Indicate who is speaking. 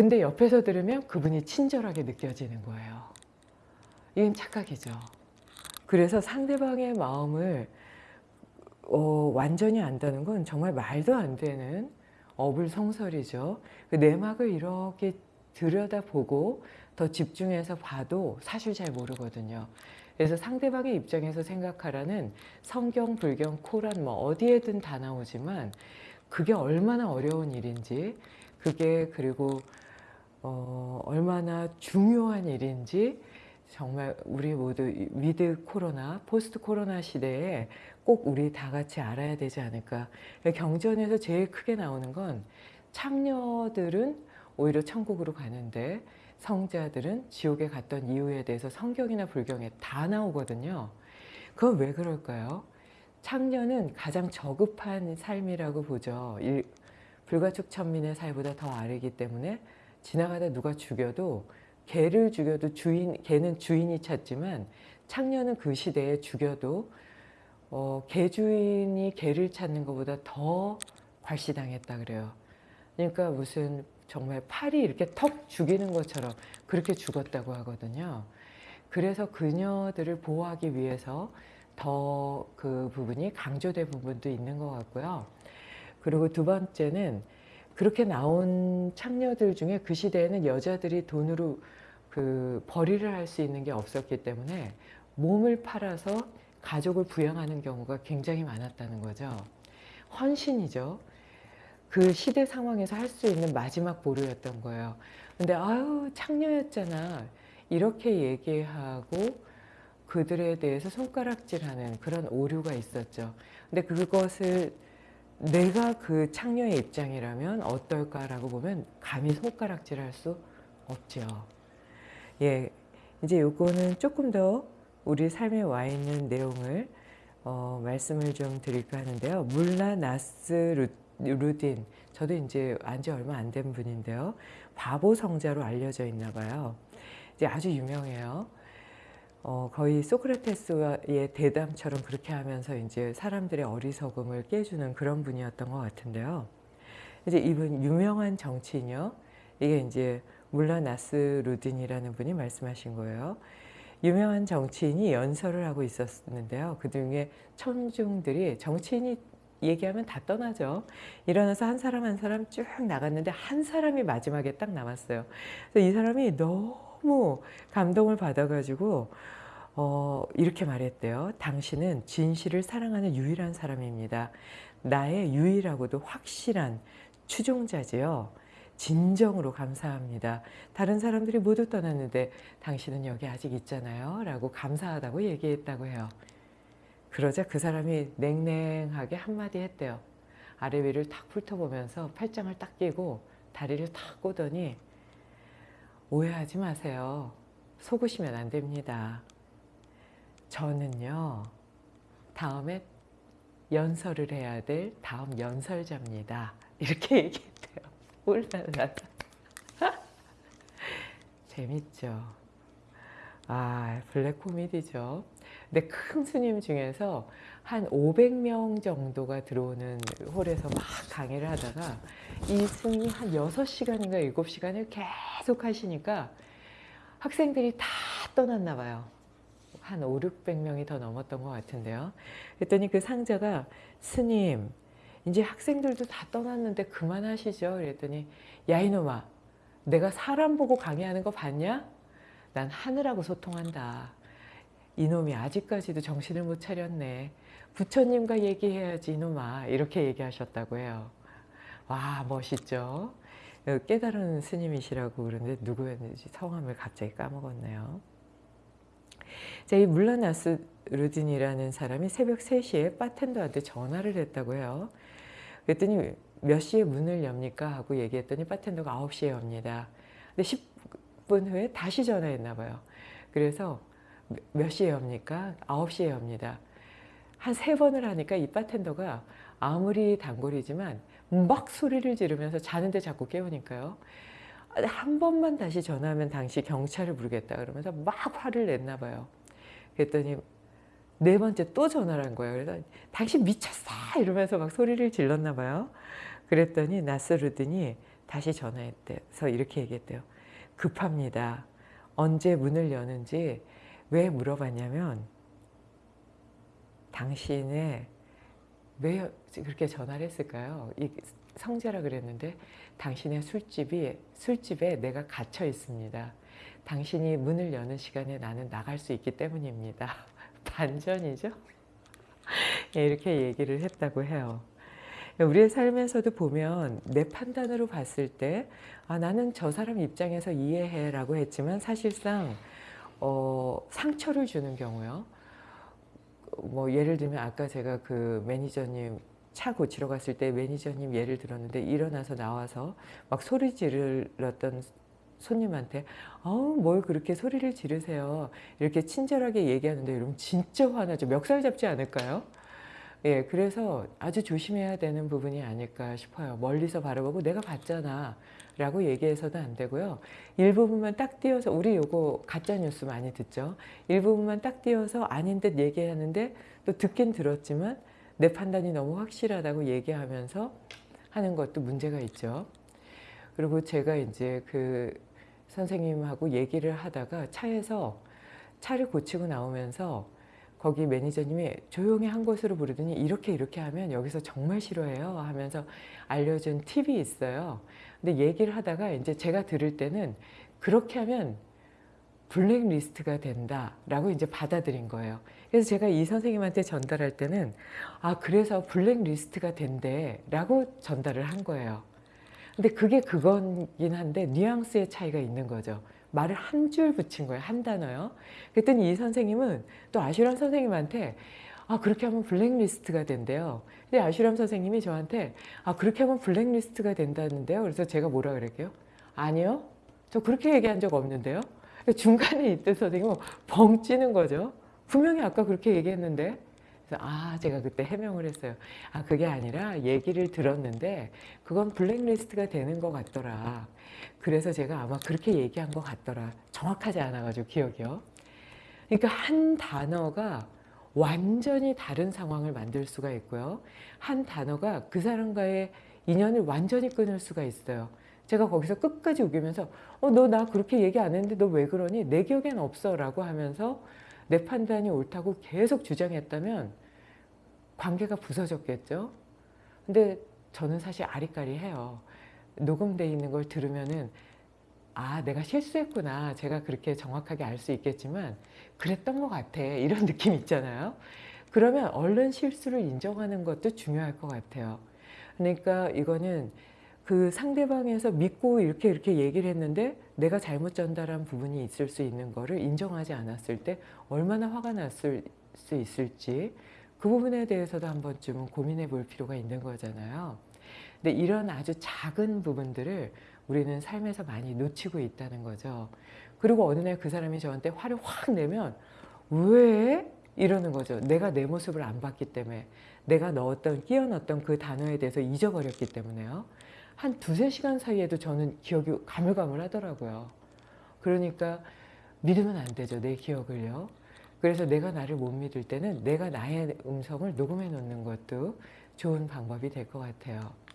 Speaker 1: 근데 옆에서 들으면 그분이 친절하게 느껴지는 거예요. 이건 착각이죠. 그래서 상대방의 마음을 어, 완전히 안다는 건 정말 말도 안 되는 어불성설이죠. 그 내막을 이렇게 들여다보고 더 집중해서 봐도 사실 잘 모르거든요. 그래서 상대방의 입장에서 생각하라는 성경, 불경, 코란 뭐 어디에든 다 나오지만 그게 얼마나 어려운 일인지 그게 그리고 어, 얼마나 중요한 일인지 정말 우리 모두 with 코로나, post 코로나 시대에 꼭 우리 다 같이 알아야 되지 않을까. 경전에서 제일 크게 나오는 건 창녀들은 오히려 천국으로 가는데 성자들은 지옥에 갔던 이유에 대해서 성경이나 불경에 다 나오거든요. 그건 왜 그럴까요? 창녀는 가장 저급한 삶이라고 보죠. 일, 불가촉 천민의 사이보다 더 아래기 때문에 지나가다 누가 죽여도 개를 죽여도 주인, 개는 주인이 찾지만 창녀는 그 시대에 죽여도 어, 개 주인이 개를 찾는 것보다 더 괄시당했다 그래요. 그러니까 무슨 정말 팔이 이렇게 턱 죽이는 것처럼 그렇게 죽었다고 하거든요. 그래서 그녀들을 보호하기 위해서 더 그 부분이 강조된 부분도 있는 것 같고요. 그리고 두 번째는 그렇게 나온 창녀들 중에 그 시대에는 여자들이 돈으로 그 벌이를 할 수 있는 게 없었기 때문에 몸을 팔아서 가족을 부양하는 경우가 굉장히 많았다는 거죠. 헌신이죠. 그 시대 상황에서 할 수 있는 마지막 보루였던 거예요. 근데 아유 창녀였잖아 이렇게 얘기하고 그들에 대해서 손가락질하는 그런 오류가 있었죠. 근데 그것을 내가 그 창녀의 입장이라면 어떨까라고 보면 감히 손가락질 할 수 없죠. 예, 이제 요거는 조금 더 우리 삶에 와 있는 내용을 어, 말씀을 좀 드릴까 하는데요. 물라 나스 루 딘, 저도 이제 안지 얼마 안 된 분인데요. 바보 성자로 알려져 있나 봐요. 이제 아주 유명해요. 어, 거의 소크라테스의 대담처럼 그렇게 하면서 이제 사람들의 어리석음을 깨주는 그런 분이었던 것 같은데요. 이제 이분 유명한 정치인이요. 이게 이제 물라 나스 루딘이라는 분이 말씀하신 거예요. 유명한 정치인이 연설을 하고 있었는데요. 그 중에 청중들이 정치인이 얘기하면 다 떠나죠. 일어나서 한 사람 한 사람 쭉 나갔는데 한 사람이 마지막에 딱 남았어요. 그래서 이 사람이 너무 감동을 받아가지고 어, 이렇게 말했대요. 당신은 진실을 사랑하는 유일한 사람입니다. 나의 유일하고도 확실한 추종자지요. 진정으로 감사합니다. 다른 사람들이 모두 떠났는데 당신은 여기 아직 있잖아요. 라고 감사하다고 얘기했다고 해요. 그러자 그 사람이 냉랭하게 한마디 했대요. 아래 위를 탁 훑어보면서 팔짱을 딱 끼고 다리를 탁 꼬더니 오해하지 마세요. 속으시면 안 됩니다. 저는요. 다음에 연설을 해야 될 다음 연설자입니다. 이렇게 얘기했대요. 울랄라 재밌죠. 아 블랙 코미디죠. 근데 큰 스님 중에서 한 500명 정도가 들어오는 홀에서 막 강의를 하다가 이 스님이 한 6시간인가 7시간을 계속 하시니까 학생들이 다 떠났나 봐요. 한 5, 600명이 더 넘었던 것 같은데요. 그랬더니 그 상자가 스님 이제 학생들도 다 떠났는데 그만하시죠. 그랬더니 야 이놈아 내가 사람 보고 강의하는 거 봤냐? 난 하늘하고 소통한다. 이놈이 아직까지도 정신을 못 차렸네. 부처님과 얘기해야지 이놈아. 이렇게 얘기하셨다고 해요. 와 멋있죠. 깨달은 스님이시라고 그러는데 누구였는지 성함을 갑자기 까먹었네요. 자, 이 물라나스 르딘이라는 사람이 새벽 3시에 바텐더한테 전화를 했다고 해요. 그랬더니 몇 시에 문을 엽니까? 하고 얘기했더니 바텐더가 9시에 엽니다. 근데 10분 후에 다시 전화했나 봐요. 그래서 몇 시에 엽니까? 9시에 엽니다. 한 세 번을 하니까 이 바텐더가 아무리 단골이지만 막 소리를 지르면서 자는데 자꾸 깨우니까요. 한 번만 다시 전화하면 당시 경찰을 부르겠다 그러면서 막 화를 냈나 봐요. 그랬더니 네 번째 또 전화를 한 거예요. 그래서 당신 미쳤어 이러면서 막 소리를 질렀나 봐요. 그랬더니 나스르든이 다시 전화했대서 이렇게 얘기했대요. 급합니다. 언제 문을 여는지 왜 물어봤냐면 당신의 왜 그렇게 전화를 했을까요? 이 성재라 그랬는데 당신의 술집이 술집에 내가 갇혀 있습니다. 당신이 문을 여는 시간에 나는 나갈 수 있기 때문입니다. 반전이죠? 예, 이렇게 얘기를 했다고 해요. 우리의 삶에서도 보면 내 판단으로 봤을 때 아, 나는 저 사람 입장에서 이해해 라고 했지만 사실상 어, 상처를 주는 경우요. 뭐 예를 들면 아까 제가 그 매니저님 차 고치러 갔을 때 매니저님 예를 들었는데 일어나서 나와서 막 소리 지르렀던 손님한테 어우 뭘 그렇게 소리를 지르세요 이렇게 친절하게 얘기하는데 여러분 진짜 화나죠 멱살 잡지 않을까요? 예, 그래서 아주 조심해야 되는 부분이 아닐까 싶어요. 멀리서 바라보고 내가 봤잖아 라고 얘기해서도 안 되고요. 일부분만 딱 띄어서 우리 요거 가짜뉴스 많이 듣죠. 일부분만 딱 띄어서 아닌 듯 얘기하는데 또 듣긴 들었지만 내 판단이 너무 확실하다고 얘기하면서 하는 것도 문제가 있죠. 그리고 제가 이제 그 선생님하고 얘기를 하다가 차에서 차를 고치고 나오면서 거기 매니저님이 조용히 한 곳으로 부르더니 이렇게 이렇게 하면 여기서 정말 싫어해요 하면서 알려준 팁이 있어요. 근데 얘기를 하다가 이제 제가 들을 때는 그렇게 하면 블랙리스트가 된다라고 이제 받아들인 거예요. 그래서 제가 이 선생님한테 전달할 때는 아 그래서 블랙리스트가 된대 라고 전달을 한 거예요. 근데 그게 그거긴 한데 뉘앙스의 차이가 있는 거죠. 말을 한 줄 붙인 거예요. 한 단어요. 그랬더니 이 선생님은 또 아슈람 선생님한테 아 그렇게 하면 블랙리스트가 된대요. 근데 아슈람 선생님이 저한테 아 그렇게 하면 블랙리스트가 된다는데요. 그래서 제가 뭐라 그럴게요? 아니요. 저 그렇게 얘기한 적 없는데요. 중간에 있던 선생님은 벙 찌는 거죠. 분명히 아까 그렇게 얘기했는데 그래서 아 제가 그때 해명을 했어요. 아 그게 아니라 얘기를 들었는데 그건 블랙리스트가 되는 것 같더라. 그래서 제가 아마 그렇게 얘기한 것 같더라. 정확하지 않아가지고 기억이요. 그러니까 한 단어가 완전히 다른 상황을 만들 수가 있고요. 한 단어가 그 사람과의 인연을 완전히 끊을 수가 있어요. 제가 거기서 끝까지 우기면서 어, 너 나 그렇게 얘기 안 했는데 너 왜 그러니? 내 기억엔 없어 라고 하면서 내 판단이 옳다고 계속 주장했다면 관계가 부서졌겠죠. 근데 저는 사실 아리까리해요. 녹음돼 있는 걸 들으면은 아 내가 실수했구나 제가 그렇게 정확하게 알 수 있겠지만 그랬던 것 같아 이런 느낌 있잖아요 그러면 얼른 실수를 인정하는 것도 중요할 것 같아요 그러니까 이거는 그 상대방에서 믿고 이렇게 이렇게 얘기를 했는데 내가 잘못 전달한 부분이 있을 수 있는 거를 인정하지 않았을 때 얼마나 화가 났을 수 있을지 그 부분에 대해서도 한 번쯤은 고민해 볼 필요가 있는 거잖아요 근데 이런 아주 작은 부분들을 우리는 삶에서 많이 놓치고 있다는 거죠. 그리고 어느 날 그 사람이 저한테 화를 확 내면 왜? 이러는 거죠. 내가 내 모습을 안 봤기 때문에 내가 넣었던 끼워 넣었던 그 단어에 대해서 잊어버렸기 때문에요. 한 두세 시간 사이에도 저는 기억이 가물가물하더라고요. 그러니까 믿으면 안 되죠. 내 기억을요. 그래서 내가 나를 못 믿을 때는 내가 나의 음성을 녹음해 놓는 것도 좋은 방법이 될 것 같아요.